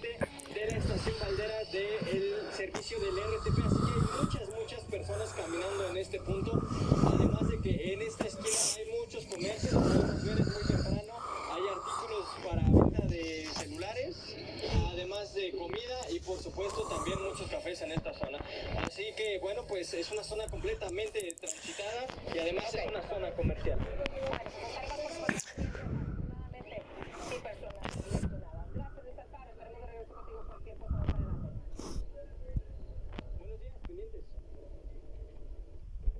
de la estación Valdera del servicio del RTP. Así que hay muchas, muchas personas caminando en este punto. Además de que en esta esquina hay muchos comercios, podemos ver es muy temprano. Hay artículos para venta de celulares, además de comida y por supuesto también muchos cafés en esta zona. Así que bueno, pues es una zona completamente transitada y además es una zona comercial.